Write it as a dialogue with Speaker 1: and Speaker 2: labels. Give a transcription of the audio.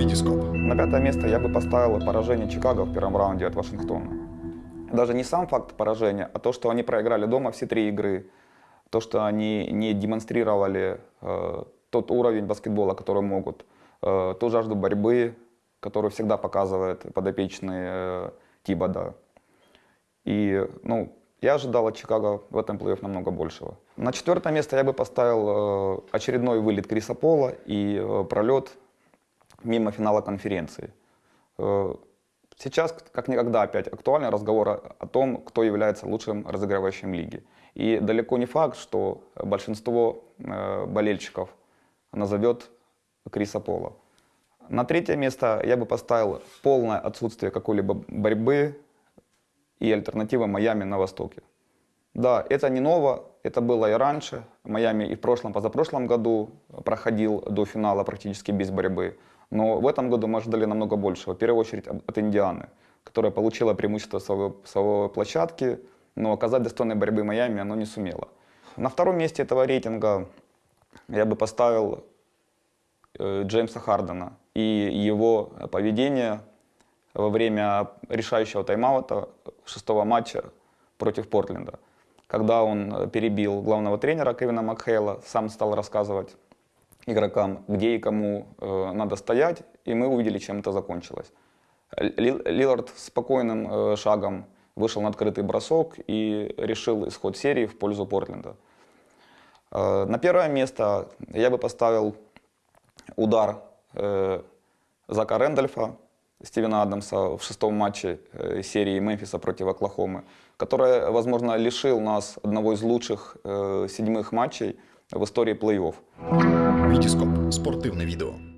Speaker 1: Витископ.
Speaker 2: На пятое место я бы поставил поражение Чикаго в первом раунде от Вашингтона. Даже не сам факт поражения, а то, что они проиграли дома все три игры, то, что они не демонстрировали э, тот уровень баскетбола, который могут, э, ту жажду борьбы, которую всегда показывает подопечный э, Тибода. И, ну, я ожидал от Чикаго в этом плей-офф намного большего. На четвертое место я бы поставил э, очередной вылет Криса Пола и э, пролет мимо финала конференции. Э, Сейчас, как никогда, опять актуальный разговор о- том, кто является лучшим разыгрывающим лиги. И далеко не факт, что большинство э, болельщиков назовет Криса Пола. На третье место я бы поставил полное отсутствие какой-либо борьбы и альтернативы Майами на Востоке. Да, это не ново, это было и раньше. Майами и в прошлом, позапрошлом году проходил до финала практически без борьбы. Но в этом году мы ожидали намного большего. В первую очередь от Индианы, которая получила преимущество своей, своей площадки, но оказать достойной борьбы Майами оно не сумело. На втором месте этого рейтинга я бы поставил э, Джеймса Хардена и его поведение во время решающего тайм-аута шестого матча против Портленда, когда он э, перебил главного тренера Кевина Макхейла, сам стал рассказывать игрокам, где и кому э, надо стоять, и мы увидели, чем это закончилось. Ли- Лилард спокойным э, шагом вышел на открытый бросок и решил исход серии в пользу Портленда. Э, На первое место я бы поставил удар э, Зака Рэндольфа, Стивена Адамса в шестом матче э, серии Мемфиса против Оклахомы, который, возможно, лишил нас одного из лучших э, седьмых матчей в истории плей-офф.
Speaker 1: Витископ. Спортивне відео.